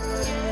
Yeah.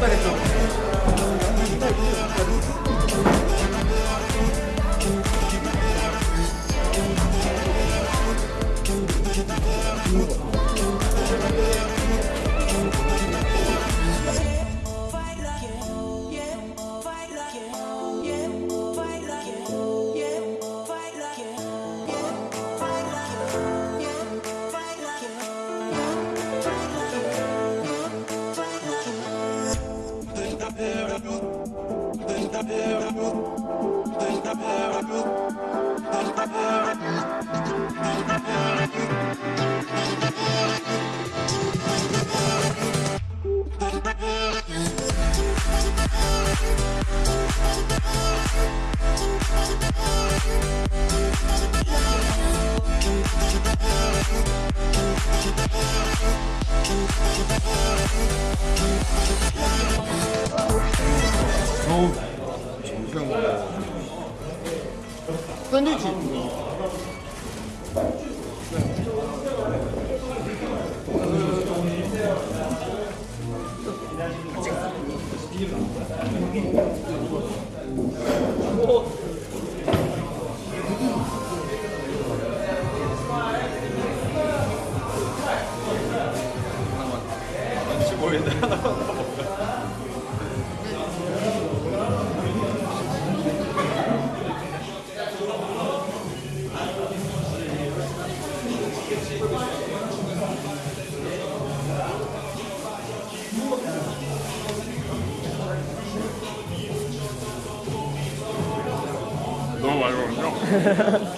빨리 좀. Hold on. 샌드위치. 너무 많이 먹었죠?